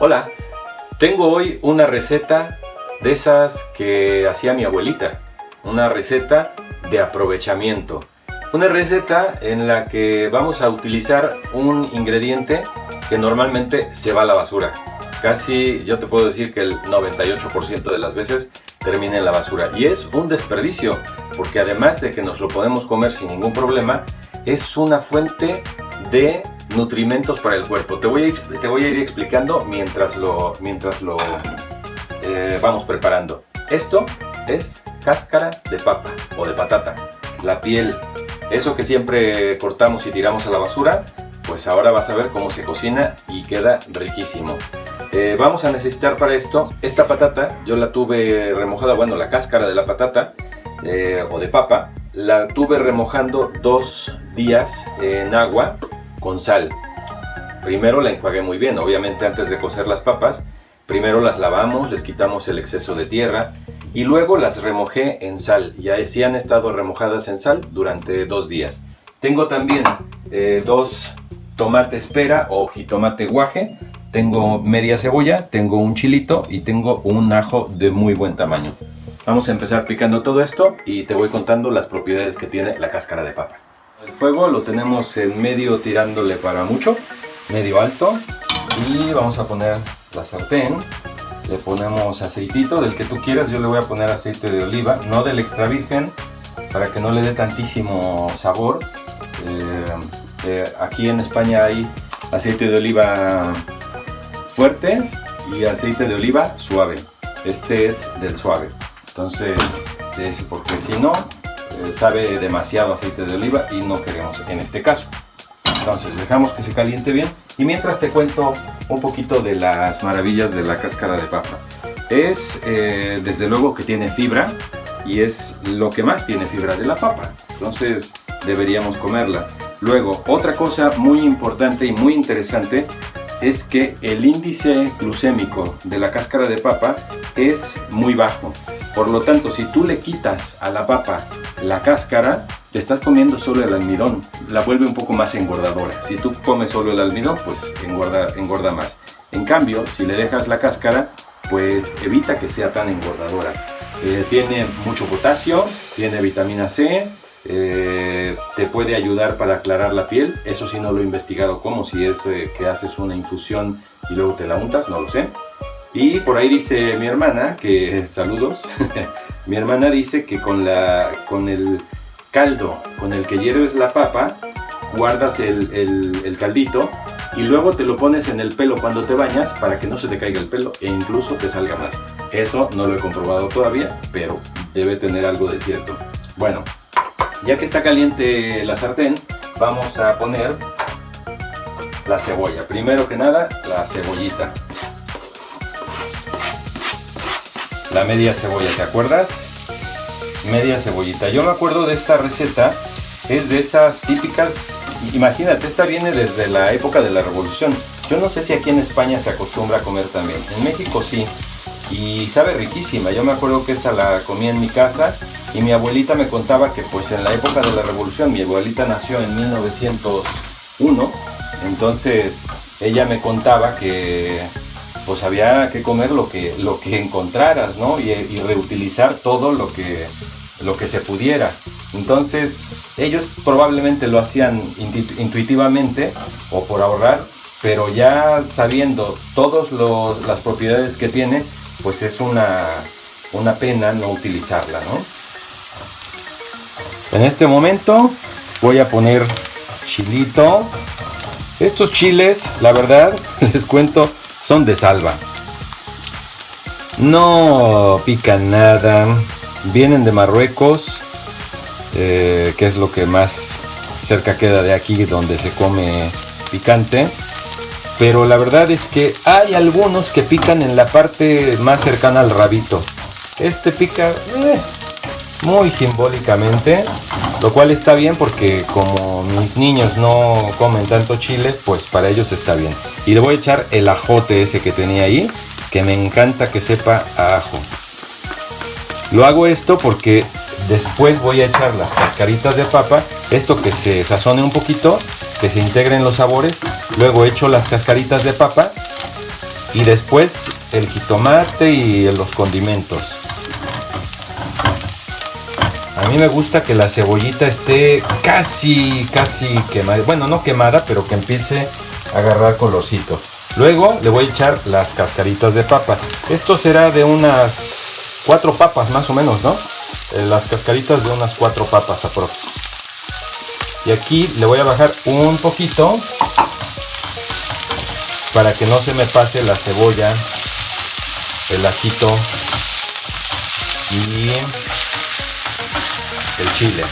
Hola, tengo hoy una receta de esas que hacía mi abuelita. Una receta de aprovechamiento. Una receta en la que vamos a utilizar un ingrediente que normalmente se va a la basura. Casi yo te puedo decir que el 98% de las veces termina en la basura. Y es un desperdicio, porque además de que nos lo podemos comer sin ningún problema, es una fuente de nutrimentos para el cuerpo. Te voy a, te voy a ir explicando mientras lo, mientras lo eh, vamos preparando. Esto es cáscara de papa o de patata. La piel, eso que siempre cortamos y tiramos a la basura, pues ahora vas a ver cómo se cocina y queda riquísimo. Eh, vamos a necesitar para esto esta patata, yo la tuve remojada, bueno la cáscara de la patata eh, o de papa, la tuve remojando dos días en agua con sal. Primero la enjuagué muy bien, obviamente antes de cocer las papas, primero las lavamos, les quitamos el exceso de tierra y luego las remojé en sal. Y así han estado remojadas en sal durante dos días. Tengo también eh, dos tomates pera o jitomate guaje, tengo media cebolla, tengo un chilito y tengo un ajo de muy buen tamaño. Vamos a empezar picando todo esto y te voy contando las propiedades que tiene la cáscara de papa. El fuego lo tenemos en medio tirándole para mucho, medio alto. Y vamos a poner la sartén. Le ponemos aceitito del que tú quieras. Yo le voy a poner aceite de oliva, no del extra virgen, para que no le dé tantísimo sabor. Eh, eh, aquí en España hay aceite de oliva fuerte y aceite de oliva suave. Este es del suave. Entonces, es porque si no, sabe demasiado aceite de oliva y no queremos en este caso. Entonces dejamos que se caliente bien y mientras te cuento un poquito de las maravillas de la cáscara de papa. Es eh, desde luego que tiene fibra y es lo que más tiene fibra de la papa. Entonces deberíamos comerla. Luego, otra cosa muy importante y muy interesante es que el índice glucémico de la cáscara de papa es muy bajo. Por lo tanto, si tú le quitas a la papa la cáscara, te estás comiendo solo el almidón, la vuelve un poco más engordadora. Si tú comes solo el almidón, pues engorda, engorda más. En cambio, si le dejas la cáscara, pues evita que sea tan engordadora. Eh, tiene mucho potasio, tiene vitamina C, eh, te puede ayudar para aclarar la piel. Eso sí no lo he investigado como si es eh, que haces una infusión y luego te la untas, no lo sé. Y por ahí dice mi hermana, que saludos, mi hermana dice que con, la, con el caldo con el que hierves la papa, guardas el, el, caldito y luego te lo pones en el pelo cuando te bañas para que no se te caiga el pelo e incluso te salga más. Eso no lo he comprobado todavía, pero debe tener algo de cierto. Bueno, ya que está caliente la sartén, vamos a poner la cebolla. Primero que nada, la cebollita. La media cebolla, ¿te acuerdas? Media cebollita. Yo me acuerdo de esta receta, es de esas típicas, imagínate, esta viene desde la época de la revolución. Yo no sé si aquí en España se acostumbra a comer también. En México sí. Y sabe riquísima. Yo me acuerdo que esa la comía en mi casa y mi abuelita me contaba que pues en la época de la revolución, mi abuelita nació en 1901, entonces ella me contaba que pues había que comer lo que, lo que encontraras, ¿no? Y, reutilizar todo lo que, lo que se pudiera. Entonces, ellos probablemente lo hacían intuitivamente o por ahorrar, pero ya sabiendo todas las propiedades que tiene, pues es una, una pena no utilizarla, ¿no? En este momento voy a poner chilito. Estos chiles, la verdad, les cuento, son de salva. No pican nada. Vienen de Marruecos, eh, que es lo que más cerca queda de aquí donde se come picante. Pero la verdad es que hay algunos que pican en la parte más cercana al rabito. Este pica eh, muy simbólicamente, lo cual está bien porque como mis niños no comen tanto chile, pues para ellos está bien. Y le voy a echar el ajote ese que tenía ahí, que me encanta que sepa a ajo. Lo hago esto porque después voy a echar las cascaritas de papa, esto que se sazone un poquito, que se integren los sabores, luego echo las cascaritas de papa y después el jitomate y los condimentos. A mí me gusta que la cebollita esté casi, casi quemada. Bueno, no quemada, pero que empiece a agarrar colorcito. Luego le voy a echar las cascaritas de papa. Esto será de unas cuatro papas más o menos, ¿no? Eh, las cascaritas de unas cuatro papas aprox. Y aquí le voy a bajar un poquito para que no se me pase la cebolla, el ajito y el chile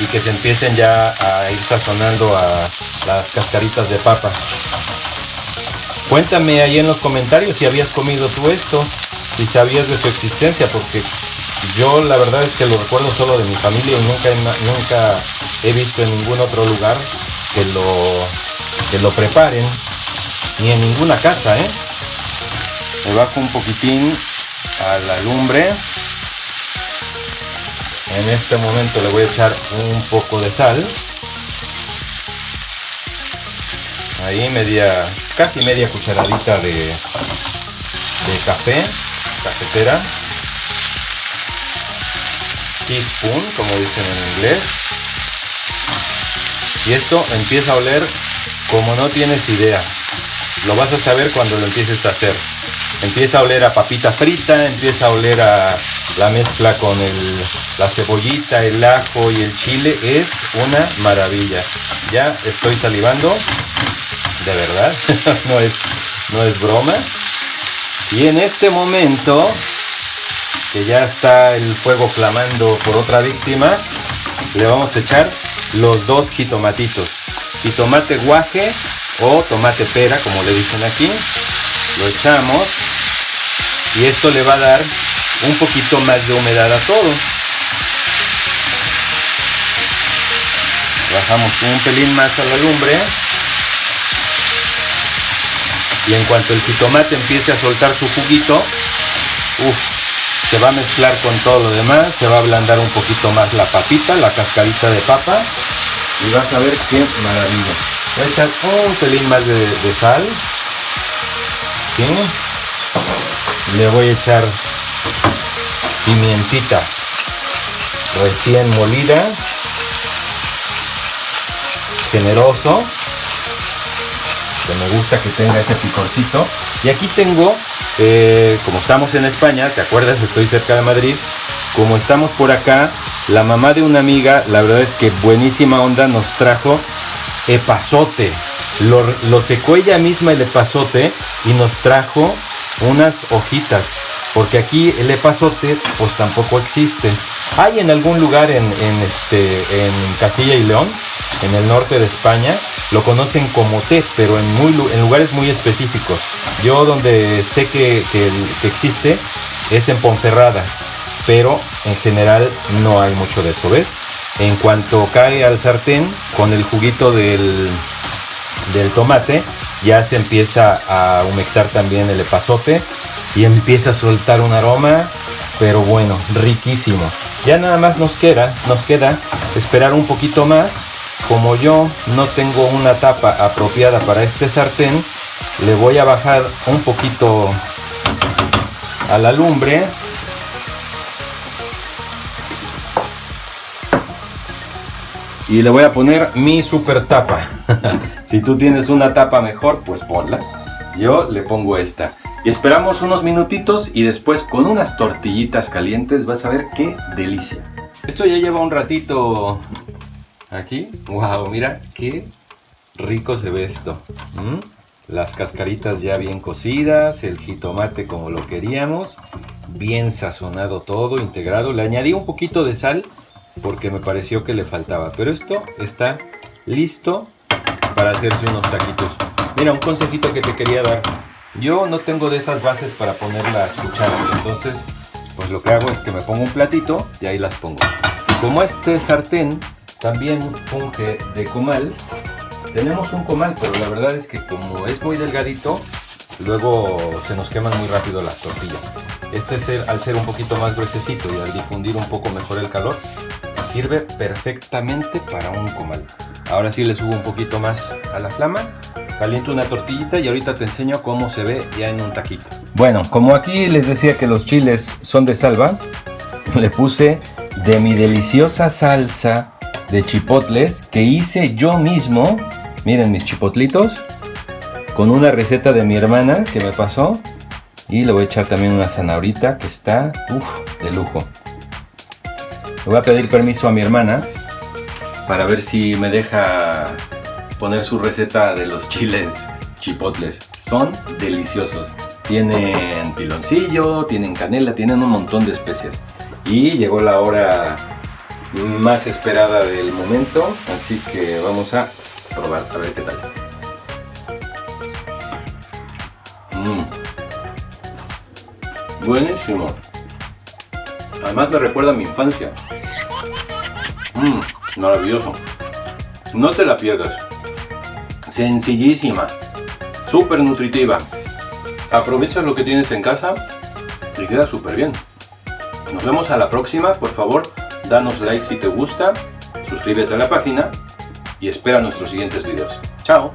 y que se empiecen ya a ir sazonando a las cascaritas de papa. Cuéntame ahí en los comentarios si habías comido tú esto, si sabías de su existencia, porque yo la verdad es que lo recuerdo solo de mi familia y nunca, nunca he visto en ningún otro lugar que lo, que lo preparen, ni en ninguna casa, ¿eh? Me bajo un poquitín a la lumbre en este momento le voy a echar un poco de sal. Ahí media, casi media cucharadita de, de café, cafetera. Teaspoon, como dicen en inglés. Y esto empieza a oler como no tienes idea. Lo vas a saber cuando lo empieces a hacer. Empieza a oler a papita frita, empieza a oler a la mezcla con la cebollita, el ajo y el chile es una maravilla. Ya estoy salivando, de verdad, no, es, no es broma. Y en este momento, que ya está el fuego clamando por otra víctima, le vamos a echar los dos jitomatitos. Jitomate guaje o tomate pera, como le dicen aquí. Lo echamos y esto le va a dar un poquito más de humedad a todo. Bajamos un pelín más a la lumbre. Y en cuanto el jitomate empiece a soltar su juguito, se va a mezclar con todo lo demás, se va a ablandar un poquito más la papita, la cascarita de papa. Y vas a ver qué maravilla. Voy a echar un pelín más de, sal. Le voy a echar pimientita recién molida, generoso, que me gusta que tenga ese picorcito. Y aquí tengo, eh, como estamos en España, ¿te acuerdas? Estoy cerca de Madrid. Como estamos por acá, la mamá de una amiga, la verdad es que buenísima onda, nos trajo epazote. Lo, lo secó ella misma el epazote y nos trajo unas hojitas porque aquí el epazote pues tampoco existe. Hay en algún lugar en, este, en Castilla y León, en el norte de España, lo conocen como té, pero en, lugares muy específicos. Yo donde sé que, existe es en Ponferrada, pero en general no hay mucho de eso, ¿ves? En cuanto cae al sartén con el juguito del, del tomate, ya se empieza a humectar también el epazote y empieza a soltar un aroma, pero bueno, riquísimo. Ya nada más nos queda, nos queda esperar un poquito más. Como yo no tengo una tapa apropiada para este sartén, le voy a bajar un poquito a la lumbre. Y le voy a poner mi super tapa. si tú tienes una tapa mejor, pues ponla. Yo le pongo esta. Y esperamos unos minutitos y después con unas tortillitas calientes vas a ver qué delicia. Esto ya lleva un ratito aquí. Wow, mira qué rico se ve esto. ¿Mm? Las cascaritas ya bien cocidas, el jitomate como lo queríamos, bien sazonado todo, integrado. Le añadí un poquito de sal porque me pareció que le faltaba. Pero esto está listo para hacerse unos taquitos. Mira, un consejito que te quería dar. Yo no tengo de esas bases para poner las cucharas, entonces pues lo que hago es que me pongo un platito y ahí las pongo. Como este sartén también funge de comal, tenemos un comal, pero la verdad es que como es muy delgadito, luego se nos queman muy rápido las tortillas. Este ser, al ser un poquito más gruesecito y al difundir un poco mejor el calor, sirve perfectamente para un comal. Ahora sí le subo un poquito más a la flama. Caliento una tortillita y ahorita te enseño cómo se ve ya en un taquito. Bueno, como aquí les decía que los chiles son de salva, le puse de mi deliciosa salsa de chipotles que hice yo mismo. Miren mis chipotlitos. Con una receta de mi hermana que me pasó. Y le voy a echar también una zanahorita que está de lujo. Le voy a pedir permiso a mi hermana para ver si me deja poner su receta de los chiles chipotles. Son deliciosos. Tienen piloncillo, tienen canela, tienen un montón de especias. Y llegó la hora más esperada del momento, así que vamos a probar a ver qué tal. Mm. Buenísimo. Además me recuerda a mi infancia. Mmm, maravilloso. No te la pierdas. Sencillísima. Súper nutritiva. Aprovecha lo que tienes en casa y queda súper bien. Nos vemos a la próxima. Por favor, danos like si te gusta, suscríbete a la página y espera nuestros siguientes videos. ¡Chao!